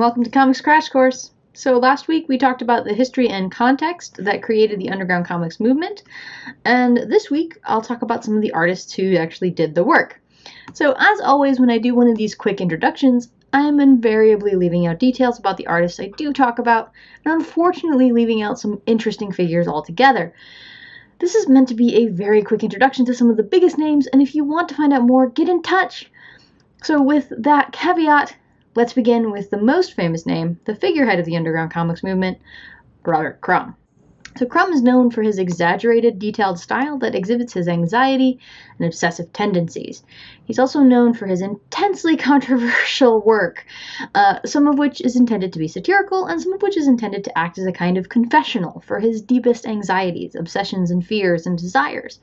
Welcome to Comics Crash Course. So, last week we talked about the history and context that created the underground comics movement, and this week I'll talk about some of the artists who actually did the work. So, as always, when I do one of these quick introductions, I am invariably leaving out details about the artists I do talk about, and unfortunately leaving out some interesting figures altogether. This is meant to be a very quick introduction to some of the biggest names, and if you want to find out more, get in touch. So, with that caveat, Let's begin with the most famous name, the figurehead of the underground comics movement, Robert Crumb. So Crumb is known for his exaggerated, detailed style that exhibits his anxiety and obsessive tendencies. He's also known for his intensely controversial work, uh, some of which is intended to be satirical and some of which is intended to act as a kind of confessional for his deepest anxieties, obsessions, and fears and desires.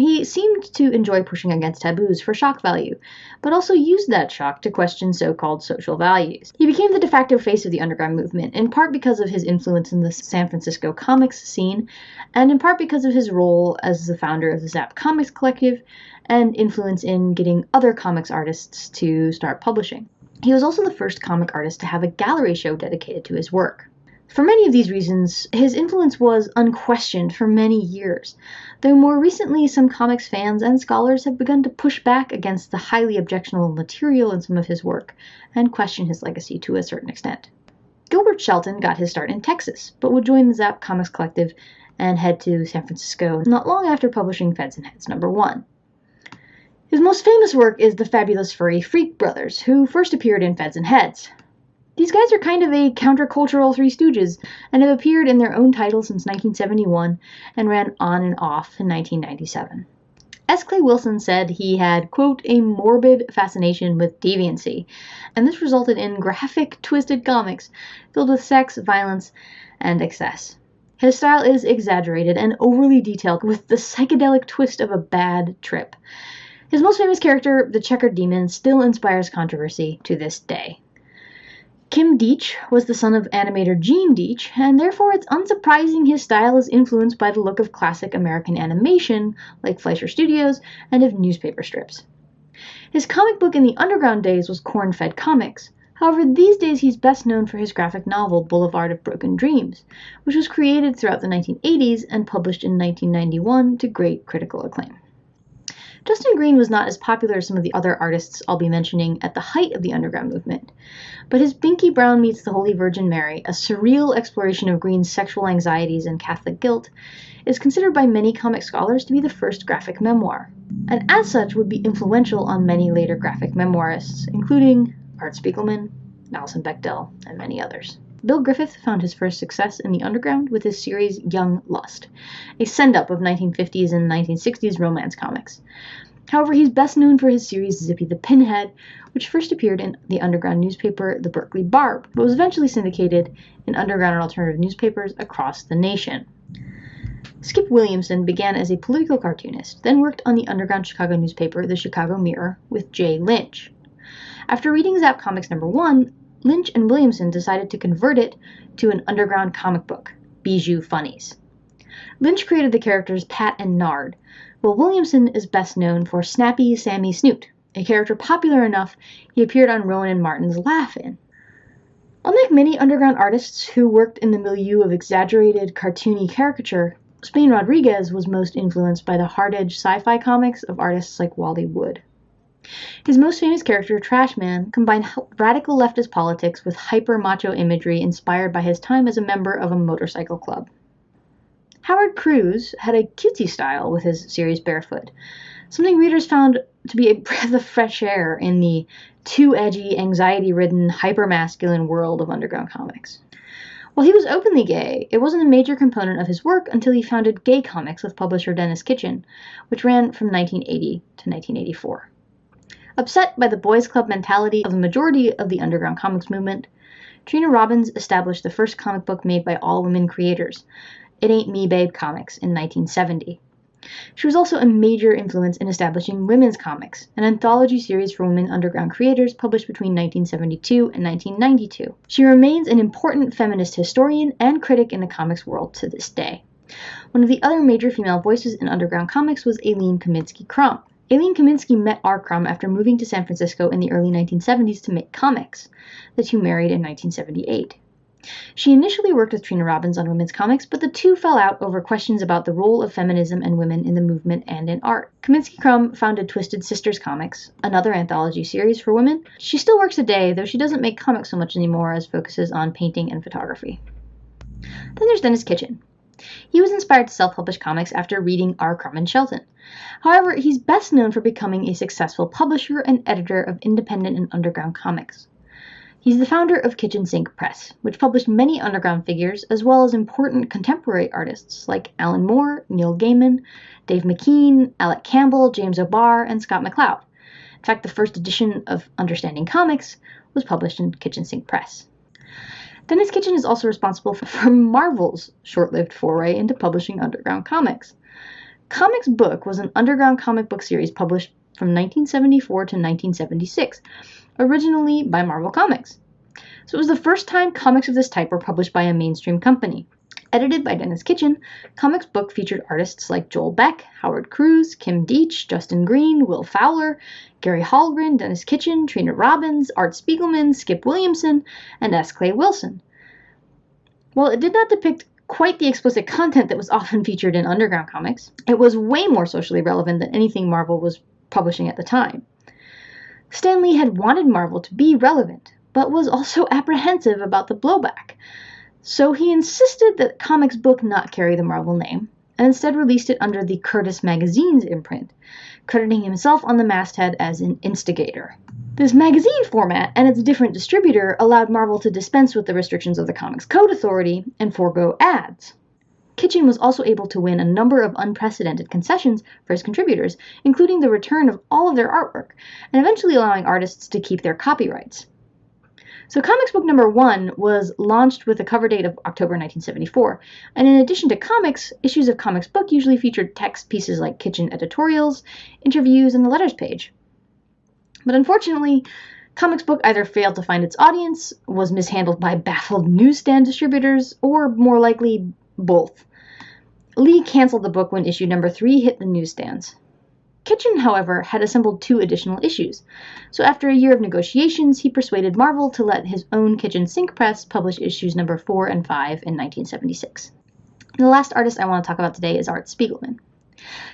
He seemed to enjoy pushing against taboos for shock value, but also used that shock to question so called social values. He became the de facto face of the underground movement, in part because of his influence in the San Francisco comics scene, and in part because of his role as the founder of the Zap Comics Collective and influence in getting other comics artists to start publishing. He was also the first comic artist to have a gallery show dedicated to his work. For many of these reasons, his influence was unquestioned for many years, though more recently some comics fans and scholars have begun to push back against the highly objectionable material in some of his work and question his legacy to a certain extent. Gilbert Shelton got his start in Texas, but would join the Zap Comics Collective and head to San Francisco not long after publishing Feds and Heads number 1. His most famous work is the fabulous furry Freak Brothers, who first appeared in Feds and Heads. These guys are kind of a countercultural Three Stooges and have appeared in their own title since 1971 and ran on and off in 1997. S. Clay Wilson said he had, quote, a morbid fascination with deviancy, and this resulted in graphic, twisted comics filled with sex, violence, and excess. His style is exaggerated and overly detailed with the psychedelic twist of a bad trip. His most famous character, the Checkered Demon, still inspires controversy to this day. Kim Deitch was the son of animator Gene Deitch, and therefore it's unsurprising his style is influenced by the look of classic American animation, like Fleischer Studios, and of newspaper strips. His comic book in the underground days was Corn Fed Comics. However, these days he's best known for his graphic novel Boulevard of Broken Dreams, which was created throughout the 1980s and published in 1991 to great critical acclaim. Justin Green was not as popular as some of the other artists I'll be mentioning at the height of the underground movement, but his Binky Brown Meets the Holy Virgin Mary, a surreal exploration of Green's sexual anxieties and Catholic guilt, is considered by many comic scholars to be the first graphic memoir, and as such would be influential on many later graphic memoirists, including Art Spiegelman, Alison Bechdel, and many others. Bill Griffith found his first success in the underground with his series Young Lust, a send up of 1950s and 1960s romance comics. However, he's best known for his series Zippy the Pinhead, which first appeared in the underground newspaper The Berkeley Barb, but was eventually syndicated in underground and alternative newspapers across the nation. Skip Williamson began as a political cartoonist, then worked on the underground Chicago newspaper The Chicago Mirror with Jay Lynch. After reading Zap Comics number 1, Lynch and Williamson decided to convert it to an underground comic book, Bijou Funnies. Lynch created the characters Pat and Nard, while Williamson is best known for Snappy Sammy Snoot, a character popular enough he appeared on Rowan and Martin's Laugh-In. Unlike many underground artists who worked in the milieu of exaggerated, cartoony caricature, Spain Rodriguez was most influenced by the hard-edged sci-fi comics of artists like Wally Wood. His most famous character, Trashman, combined radical leftist politics with hyper macho imagery inspired by his time as a member of a motorcycle club. Howard Cruse had a cutesy style with his series Barefoot, something readers found to be a breath of fresh air in the too edgy, anxiety ridden, hyper masculine world of underground comics. While he was openly gay, it wasn't a major component of his work until he founded Gay Comics with publisher Denis Kitchen, which ran from 1980 to 1984. Upset by the boys' club mentality of the majority of the underground comics movement, Trina Robbins established the first comic book made by all women creators, it Ain't Me Babe Comics in 1970. She was also a major influence in establishing Women's Comics, an anthology series for women underground creators published between 1972 and 1992. She remains an important feminist historian and critic in the comics world to this day. One of the other major female voices in underground comics was Aline Kominsky Crumb, Aline Kominsky met R. Crumb after moving to San Francisco in the early 1970s to make comics. The two married in 1978. She initially worked with Trina Robbins on women's comics, but the two fell out over questions about the role of feminism and women in the movement and in art. Kominsky Crumb founded Twisted Sisters Comics, another anthology series for women. She still works today, though she doesn't make comics so much anymore as focuses on painting and photography. Then there's Denis Kitchen. He was inspired to self publish comics after reading R. Crumb and Shelton. However, he's best known for becoming a successful publisher and editor of independent and underground comics. He's the founder of Kitchen Sink Press, which published many underground figures as well as important contemporary artists like Alan Moore, Neil Gaiman, Dave McKean, Alec Campbell, James O'Barr, and Scott McCloud. In fact, the first edition of Understanding Comics was published in Kitchen Sink Press. Denis Kitchen is also responsible for Marvel's short lived foray into publishing underground comics. Comics Book was an underground comic book series published from 1974 to 1976, originally by Marvel Comics. So it was the first time comics of this type were published by a mainstream company. Edited by Denis Kitchen, Comics Book featured artists like Joel Beck, Howard Cruse, Kim Deitch, Justin Green, Will Fowler, Gary Hallgren, Denis Kitchen, Trina Robbins, Art Spiegelman, Skip Williamson, and S. Clay Wilson. While it did not depict quite the explicit content that was often featured in underground comics, it was way more socially relevant than anything Marvel was publishing at the time. Stan Lee had wanted Marvel to be relevant, but was also apprehensive about the blowback. So he insisted that Comics Book not carry the Marvel name, and instead released it under the Curtis Magazine's imprint, crediting himself on the masthead as an instigator. This magazine format and its different distributor allowed Marvel to dispense with the restrictions of the Comics Code Authority and forego ads. Kitchen was also able to win a number of unprecedented concessions for his contributors, including the return of all of their artwork, and eventually allowing artists to keep their copyrights. So, Comics Book number one was launched with a cover date of October 1974, and in addition to comics, issues of Comics Book usually featured text pieces like kitchen editorials, interviews, and the letters page. But unfortunately, Comics Book either failed to find its audience, was mishandled by baffled newsstand distributors, or more likely, both. Lee canceled the book when issue number three hit the newsstands. Kitchen, however, had assembled two additional issues, so after a year of negotiations, he persuaded Marvel to let his own Kitchen Sink Press publish issues number 4 and 5 in 1976. And the last artist I want to talk about today is Art Spiegelman.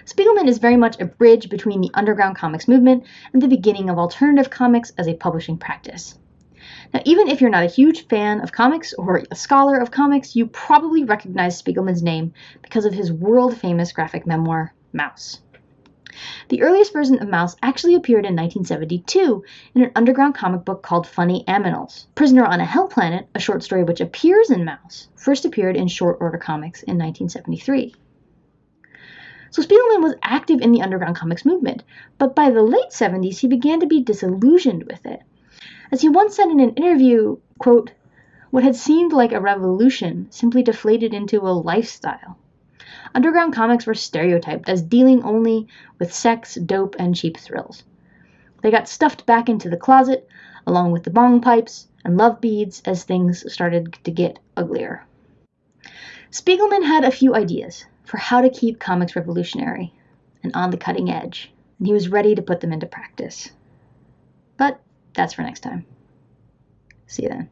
Spiegelman is very much a bridge between the underground comics movement and the beginning of alternative comics as a publishing practice. Now, even if you're not a huge fan of comics or a scholar of comics, you probably recognize Spiegelman's name because of his world famous graphic memoir, Maus. The earliest version of Maus actually appeared in 1972 in an underground comic book called Funny Aminals. Prisoner on a Hell Planet, a short story which appears in Maus, first appeared in Short Order Comics in 1973. So Spiegelman was active in the underground comics movement, but by the late 70s he began to be disillusioned with it. As he once said in an interview, quote, what had seemed like a revolution simply deflated into a lifestyle. Underground comics were stereotyped as dealing only with sex, dope, and cheap thrills. They got stuffed back into the closet, along with the bong pipes and love beads, as things started to get uglier. Spiegelman had a few ideas for how to keep comics revolutionary and on the cutting edge, and he was ready to put them into practice. But that's for next time. See you then.